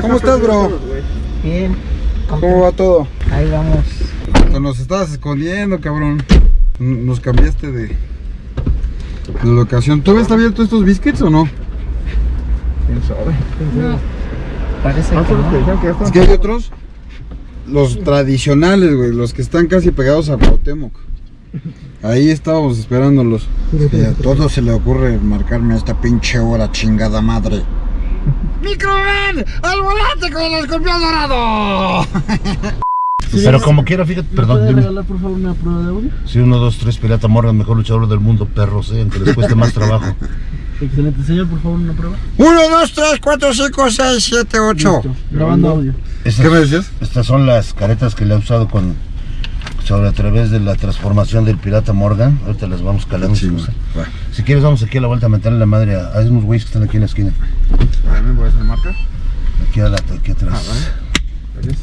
¿Cómo estás, bro? Bien. ¿Cómo va todo? Ahí vamos. Te nos estabas escondiendo, cabrón. Nos cambiaste de, de locación. ¿Todavía está abierto estos biscuits o no? ¿Quién sabe? No. Parece Ah, que no. que Es que hay otros, los tradicionales, güey, los que están casi pegados a Cuauhtémoc. Ahí estábamos esperándolos. Y a todos se le ocurre marcarme a esta pinche hora, chingada madre. ¡Microman! ¡Al volante con el escorpión dorado! Pero como quiera, fíjate, perdón, ¿Puede dime. regalar por favor una prueba de audio? Sí, uno, dos, tres, Pirata Morgan, mejor luchador del mundo, perros, eh, aunque les cueste más trabajo. Excelente, señor, por favor una prueba. 1, 2, 3, 4, 5, 6, 7, 8. Listo, Grabando audio. ¿Qué me decías? Estas son las caretas que le ha usado con sobre a través de la transformación del Pirata Morgan. Ahorita las vamos calando. Sí, si, quieres, vamos aquí a la vuelta a meterle la madre a, a esos güeyes que están aquí en la esquina. ¿También voy a hacer marca? Aquí, a la, aquí atrás. Ah, vale.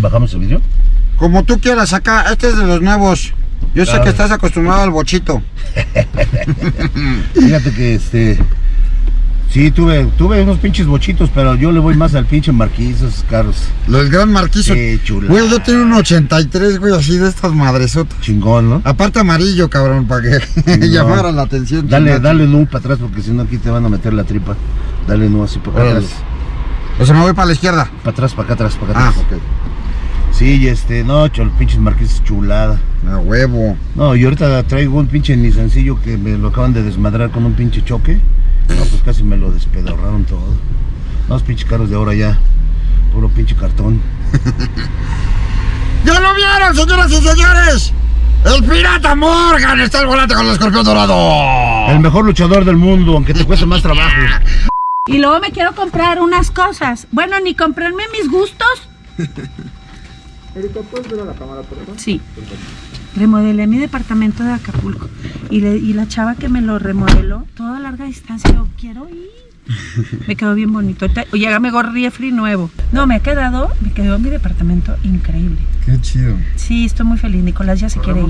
¿Bajamos el vídeo? Como tú quieras acá, este es de los nuevos. Yo sé Claro. que estás acostumbrado al bochito. Fíjate que este. Sí, tuve, tuve unos pinches bochitos, pero yo le voy más al pinche marquís, esos carros. Los gran marquizo. Qué chula. Güey, yo tengo un 83, güey, así de estas madresotas. Chingón, ¿no? Aparte amarillo, cabrón, para que No. llamara la atención. Dale, chingada. dale un para atrás porque si no aquí te van a meter la tripa. Dale no así para acá Órale. atrás. O sea, me voy para la izquierda. Para atrás, para acá atrás, para acá Ah, atrás. ok. Sí, este, no, chol, pinches marquises chulada. A huevo. No, y ahorita traigo un pinche Nissancillo que me lo acaban de desmadrar con un pinche choque. No, pues casi me lo despedorraron todo. No, los pinches carros de ahora ya. Puro pinche cartón. ¡Ya lo vieron, señoras y señores! ¡El pirata Morgan está al volante con el escorpión dorado! El mejor luchador del mundo, aunque te cueste más trabajo. Y luego me quiero comprar unas cosas. Bueno, ni comprarme mis gustos. Erika, ¿puedes ver a la cámara, por favor? Sí. Remodelé mi departamento de Acapulco. Y, le- y la chava que me lo remodeló, toda larga distancia, yo quiero ir. Me quedó bien bonito. Oye, ya me refri nuevo. No, me ha quedado, me quedó mi departamento increíble. ¡Qué chido! Sí, estoy muy feliz. Nicolás ya se quiere ir.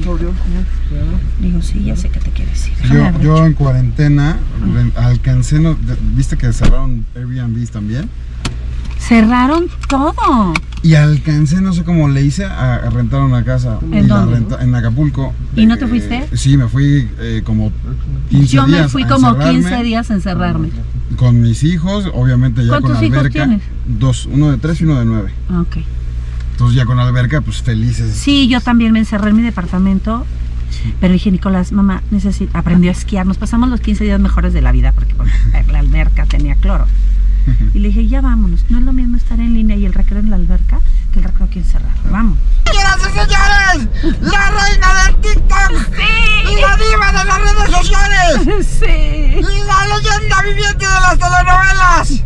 Digo, sí, ya sé que te quieres ir. Yo, yo en cuarentena re- alcancé, no- viste que cerraron Airbnb también. Cerraron todo. Y alcancé, no sé cómo le hice, a, a rentar una casa. ¿En y la dónde? renta- en Acapulco. ¿Y no te fuiste? Sí, me fui eh, como 15 Yo días. me fui como encerrarme 15 días a encerrarme. Con mis hijos, obviamente ya con ¿Cuántos hijos alberca. tienes? Dos, uno de tres y uno de nueve. Ah, Ok. Entonces ya con alberca, pues felices. Sí, yo también me encerré en mi departamento. Pero dije, Nicolás, mamá, necesito, aprendió a esquiar. Nos pasamos los 15 días mejores de la vida porque la alberca tenía cloro. Y le dije, ya vámonos. No es lo mismo estar en línea y el recreo en la alberca que el recreo aquí encerrado. Vamos. Señoras y señores, la reina del TikTok, la diva de las redes sociales, Sí, la leyenda viviente de las telenovelas, sí,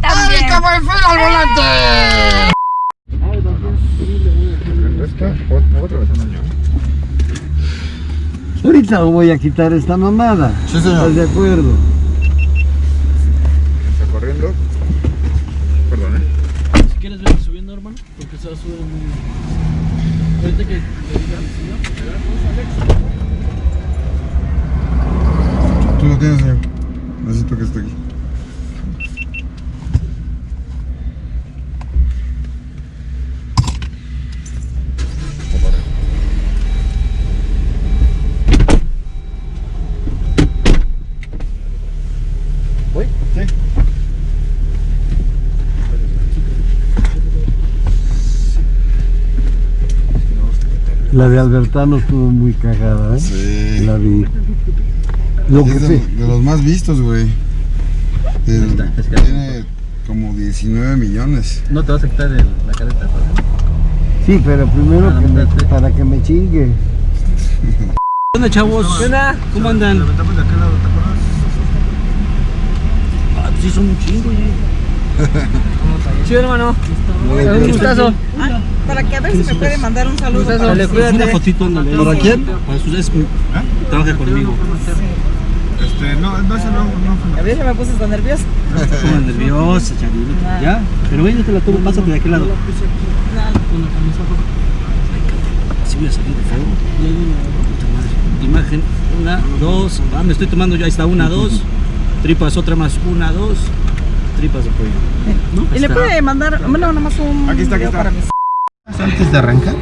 también. Erika Buenfil al volante. Ahorita voy a quitar esta mamada. Sí, señor. ¿Estás de acuerdo? Está corriendo. Perdón, eh. Si quieres ver subiendo, hermano, porque se va a subir muy... Ahorita que. Tú lo tienes, señor. Necesito que esté aquí. La de Albertano estuvo muy cagada, ¿eh? Sí. La vi. Lo que Es de, los más vistos, güey. El- tiene como 19 millones. ¿No te vas a quitar el- la careta? Sí, pero primero que me- para que me chingue. ¿Qué onda, chavos? ¿Qué onda? ¿Cómo andan? Ah, pues sí, son un chingo, Sí, hermano. Un gustazo. Para que a ver si me puede mandar un saludo. para cuídate. Una fotito, ándale. ¿Para quién? Para sus es, ¿Ah? trabaja conmigo. Este, no, no, ese no, no. A ver, ya me puse tan nerviosa. Como nerviosa, Charlie. ¿Ya? Pero ven, yo te la tomo, pásate de aquel lado. Así voy a salir de fuego. Imagen, una, dos. Ah, me estoy tomando yo, ahí está, una, dos. Tripas, otra más, una, dos. Tripas de pollo. ¿No? Y le puede mandar, bueno, nada más un. Aquí está, aquí está. para mí. Antes de arrancar.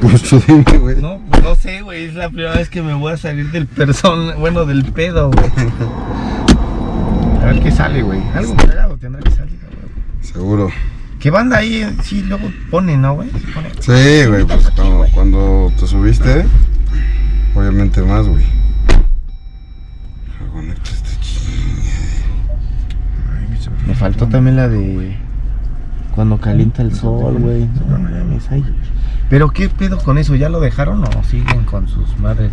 Pues tú dime, güey. No, no sé, güey. Es la primera vez que me voy a salir del person, bueno, del pedo, güey. A ver qué sale, güey. Algo cagado tendrá que salir, güey. Seguro. ¿Qué banda ahí? Sí, luego pone, ¿no, güey? Sí pone. Sí, güey, pues cuando, cuando te subiste, obviamente más, güey. Conecta esta Me faltó también la de cuando calienta el sol, güey. No. Pero qué pedo con eso, ¿ya lo dejaron o siguen con sus madres?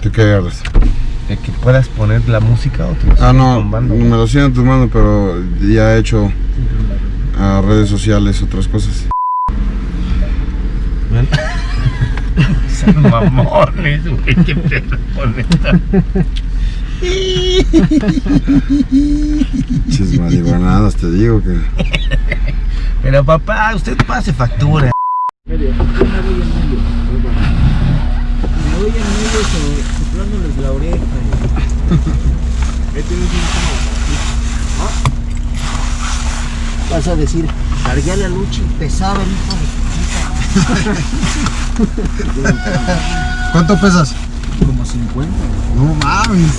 ¿Tú qué agarras? De que puedas poner la música o te lo Ah, no, tumbando, me lo siguen tomando, pero ya he hecho a redes sociales otras cosas. Son mamones, güey, qué pedo con esta. Chis marihuanadas, te digo que. Pero papá, usted pase factura. Me voy en medio so- soplándoles la oreja. Vas a decir, cargué a la lucha y pesaba el hijo ¿Cuánto pesas? de como 50. No mames.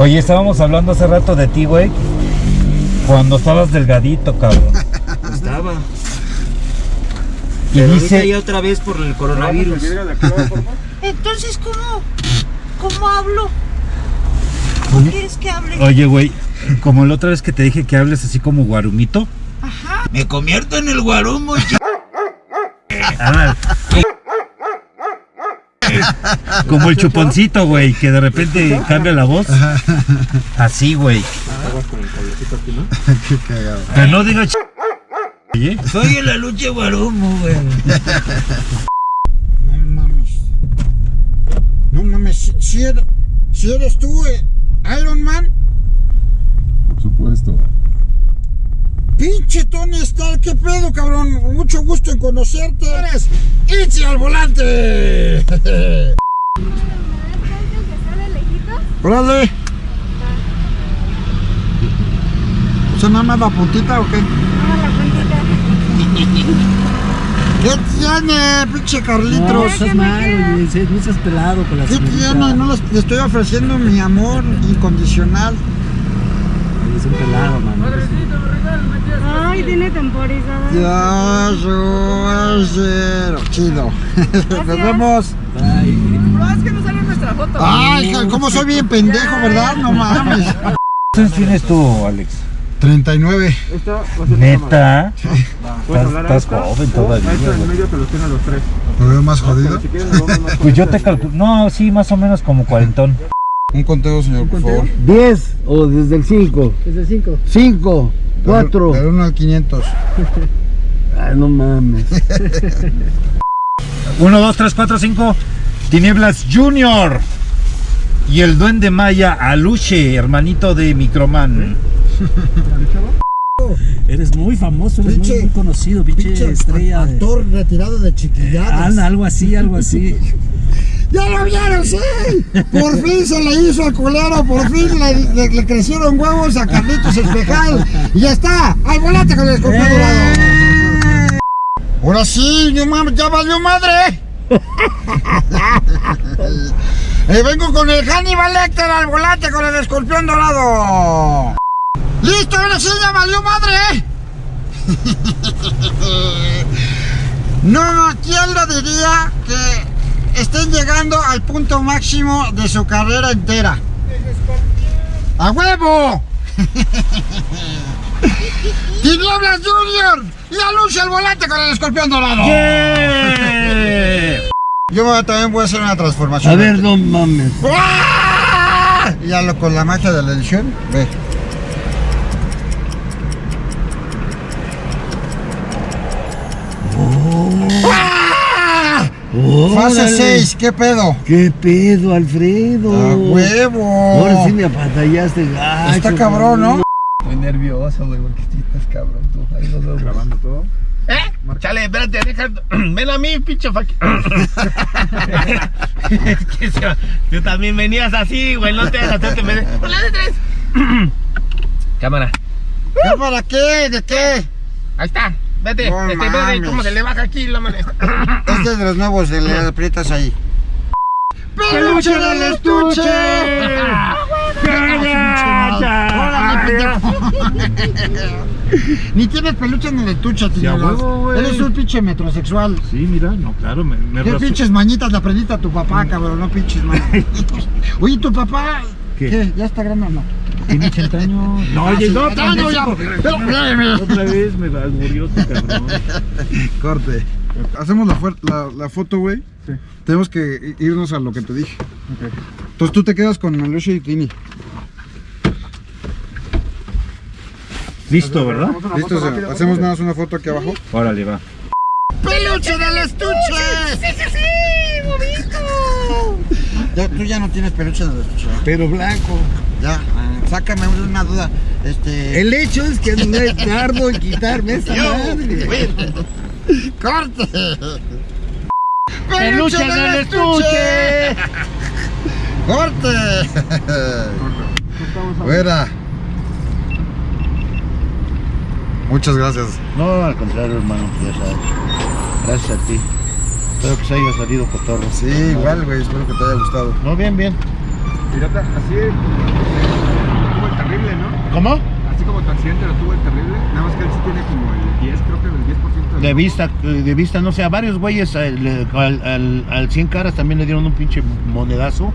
Oye, estábamos hablando hace rato de ti, güey. Cuando estabas delgadito, cabrón. Estaba. Y Pero dice, ya otra vez por el coronavirus. Entonces, ¿cómo? ¿Cómo hablo? ¿Cómo quieres que hable? oye, güey, como la otra vez que te dije que hables así como guarumito. Me convierto en el guarumo. Ah, como el chuponcito, güey, que de repente cambia la voz. Así, güey. Qué cagado. Pero no diga ch... Oye, Soy en la lucha guarumo, güey. No mames. No mames, si, si eres, si eres tú, eh, Iron Man. Por supuesto. Pinche Tony Stark, qué pedo, cabrón. Mucho gusto en conocerte. Eres Itzy al volante. Órale. ¿Se nada más la puntita o qué? ¿Qué tiene, pinche Carlitos? estás mal, No seas pelado con la ¿Qué señorita. tiene? No les, le estoy ofreciendo mi amor incondicional. Es un pelado, mano. Ay, tiene temporizada. Ya, yo, cero. Chido. Nos vemos. Ay, No, es que no sale nuestra foto. Ay, cómo soy bien pendejo, ¿verdad? No mames. ¿cuántos años tienes tú, Alex? 39. Esta va a ser Neta. Puedes Estás, joven todavía, en medio te los tienen los tres. ¿Me veo más jodido? Si quieres nos vamos más Pues yo te calculo. No, sí, más o menos como cuarentón. Un conteo, señor, por favor. 10 o desde el 5. Desde 5. 5, 4. Del 1 al 500. Ay, no mames. 1, 2, 3, 4, 5. Tinieblas Junior. Y el duende maya Aluche, hermanito de Microman. Eres muy famoso, eres muy, Pinche- muy conocido, pinche, estrella. de- Actor retirado de chiquilladas. Anda, algo así, algo así. ¡Ya lo vieron, sí! Por fin se le hizo al culero, por fin le, le- le crecieron huevos a Carlitos Espejal. Y ya está, al volante con el escorpión dorado. Ahora sí, no mames, ya valió madre. Eh, vengo con el Hannibal Lecter al volante con el escorpión dorado. ¡Listo, ahora sí ya valió madre! No, ¿quién lo diría que estén llegando al punto máximo de su carrera entera? ¡A huevo! ¡Tinieblas Junior! ¡Y alucia el volante con el escorpión dorado! Yo también voy a hacer una transformación. A ver, no mames. ¡Ah! Ya lo con la magia de la edición, ve. ¡Ah! Fase Órale. 6, ¿qué pedo? ¿Qué pedo, Alfredo? ¡A huevo! Ahora sí me apatallaste gacho. Está cabrón, ¿no? Estoy nervioso, güey, porque estás cabrón tú. Ahí nos vemos. grabando todo. ¿Eh? Chale, espérate, deja. Ven a mí, pinche faqui. es que se- tú también venías así, güey, no te hagas hacerte. Hola de tres. Cámara. ¿Qué para qué? ¿De qué? Ahí está. Vete. No este, vete. ¿Cómo se le baja aquí la mano? Este es de los nuevos, de le aprietas ahí. ¡Peluche del estuche! ¡Órale, pendejo! Ni tienes peluche en el estuche, tío. Eres un pinche metrosexual. Sí, mira, no, claro, me, me ¿Qué pinches mañitas le aprendiste a tu papá, cabrón? No pinches mañitas. Oye, ¿tu papá ¿Qué? ¿Ya está grande o no? Tiene 80 años. No, Ah, oye, sí. no, no, ya. Otra vez me murió tu cabrón. Corte. Hacemos la, la, la foto, güey. Tenemos que irnos a lo que te dije. Entonces tú te quedas con Alusha y Tini. Listo, ¿verdad? ¿Listo? O sea, hacemos nada más una foto aquí abajo. Órale, va. ¡Peluche del estuche! ¡Sí, sí, sí! ¡Bonito! Ya, tú ya no tienes peluche en el estuche. ¿verdad? Pero blanco. Ya, eh, sácame una duda. Este. El hecho es que no es tardo en quitarme esa madre. ¡Corte! ¡Peluche del estuche! ¡Corte! Fuera. Muchas gracias. No, al contrario, hermano, ya sabes. Gracias a ti. Espero que se haya salido cotorro. Sí, igual, güey. Espero que te haya gustado. No, bien, bien. Pirata, así tuvo el terrible, ¿no? ¿Cómo? Así como tu accidente lo tuvo el terrible, nada más que él sí tiene como el 10, creo que el 10% De vista, eh, de vista, no sé, a varios güeyes eh, al, al, al 100 caras también le dieron un pinche monedazo.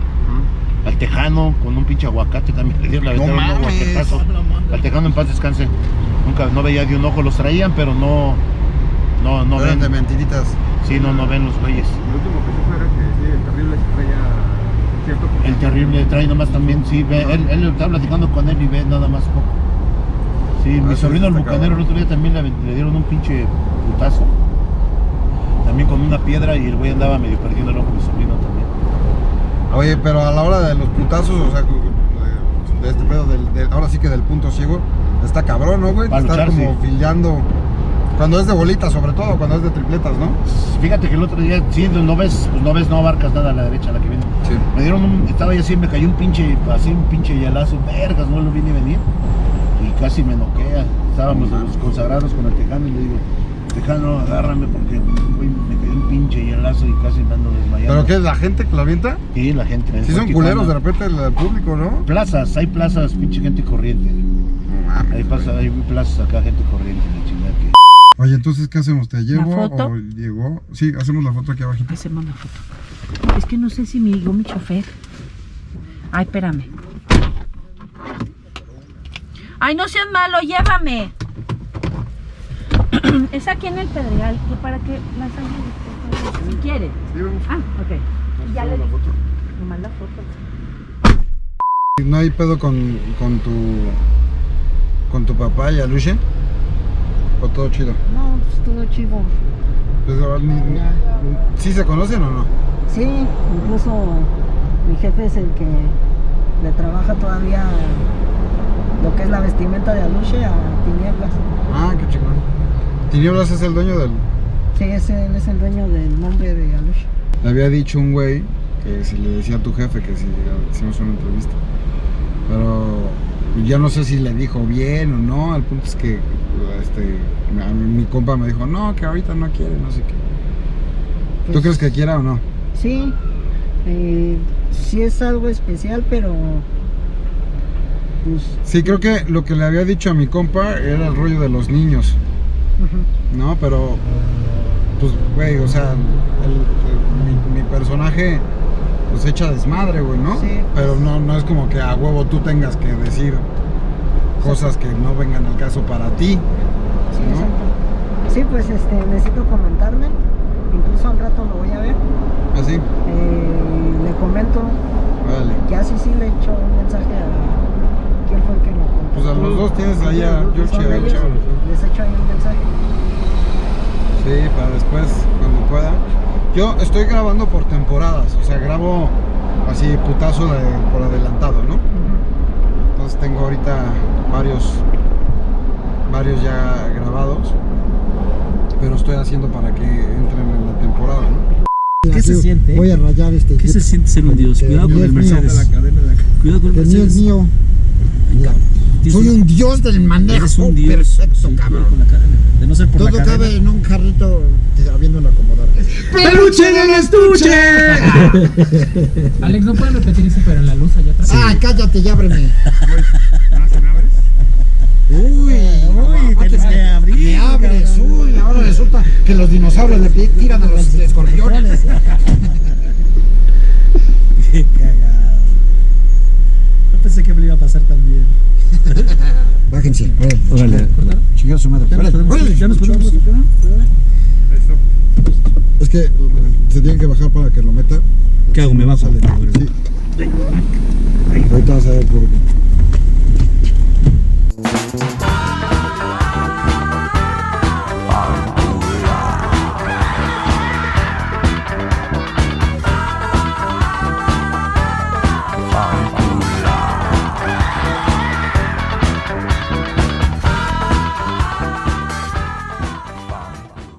Al tejano con un pinche aguacate también le dieron, le No un aguacatazo. Al tejano en paz descanse. Nunca, no veía de un ojo, los traían, pero no, no, no Eran de ven. mentiritas. Sí, no, no ven los güeyes. El último que supe era que sí, el terrible se traía cierto El terrible trae nomás también, sí, ve, él, él está platicando con él y ve nada más poco. Sí, mi Ah, sí, sobrino el bucanero el otro día también le, le dieron un pinche putazo. También con una piedra y el güey andaba medio perdiendo el ojo, mi sobrino también. Oye, pero a la hora de los putazos, o sea, de este pedo del, del- ahora sí que del punto ciego, está cabrón, ¿no, güey? Para Estar como sí. filiando. Cuando es de bolitas, sobre todo, cuando es de tripletas, ¿no? Fíjate que el otro día, sí, no ves, pues no ves, no abarcas nada a la derecha, a la que viene. Sí. Me dieron un, estaba yo así, me cayó un pinche, así un pinche hielazo, vergas, no lo vi ni venir. Y casi me noquea. Estábamos los consagrados con el tejano y le digo, tejano, agárrame porque güey, me cayó un pinche hielazo y casi me ando desmayando. ¿Pero qué es la gente que la avienta? Sí, la gente. Sí, son Tijuana. culeros de repente el, el público, ¿no? Plazas, hay plazas, pinche gente corriente. Mames, güey. pasa, hay plazas acá, gente corriente, la chingada que. Oye, entonces, ¿qué hacemos? ¿Te llevo foto? o llegó? Sí, hacemos la foto aquí abajito. Hacemos la foto. Es que no sé si me llegó mi chofer. Ay, espérame. Ay, no seas malo, llévame. es aquí en el Pedregal, que para que la sangre si quiere. Ah, ok. Y ya le digo. Nomás la foto. ¿No hay pedo con, con tu con tu papá y Aluche? ¿O todo chido? No, pues todo chido. Pues, ¿Sí se conocen o no? Sí, incluso mi jefe es el que le trabaja todavía lo que es la vestimenta de Aluche a Tinieblas. Ah, qué chingón. Tinieblas es el dueño del... Sí, ese, él es el dueño del nombre de Aluche. Me había dicho un güey que si le decía a tu jefe que si hicimos una entrevista. Pero yo no sé si le dijo bien o no. El punto es que este, a mi compa me dijo, no, que ahorita no quiere, no sé qué. ¿Tú Pues- crees que quiera o no? Sí, eh, sí es algo especial, pero pues Sí, creo que lo que le había dicho a mi compa era el rollo de los niños. No, pero pues, güey, o sea, el- el- mi, mi personaje pues echa desmadre, güey, ¿no? Sí. Pero no, no es como que a huevo tú tengas que decir cosas que no vengan al caso para ti. Sí, ¿no? exacto. Sí, pues este, necesito comentarle, incluso al rato lo voy a ver. Así, Eh, le comento, vale. ya sí, sí le echo un mensaje a quién fue el que lo contó. Pues a los dos tienes ahí a George y a. Les echo ahí un mensaje. Sí, para después, cuando pueda. Yo estoy grabando por temporadas, o sea, grabo así putazo de- por adelantado, ¿no? Entonces tengo ahorita varios, varios ya grabados, pero estoy haciendo para que entren en la temporada, ¿no? ¿Qué se siente? Voy a rayar este ¿Qué se siente ser un dios? Cuidado con el. Mercedes. Cuidado con el Mercedes. mío. Soy un dios del manejo. Eres un dios. Perfecto, cabrón. Con la cadena. De no ser por Todo la cadena. cabe en un carrito te- habiéndolo acomodar. ¡Peluche en el estuche! Alex, ¿no pueden repetir eso, pero en la luz allá atrás? Ah, cállate y ábreme. ¿No se me abres? Uy, Uy, tienes que abrir. me abres, uy, ahora resulta que los dinosaurios le tiran a los escorpiones. Qué cagado. No pensé que me lo iba a pasar tan bien. Bájense, órale. Órale. Chingar su madre. Órale, ya nos. Es que se tienen que bajar para que lo meta. ¿Qué hago? ¿Me bajo? Sale. Sí. Ahorita vas a ver por qué.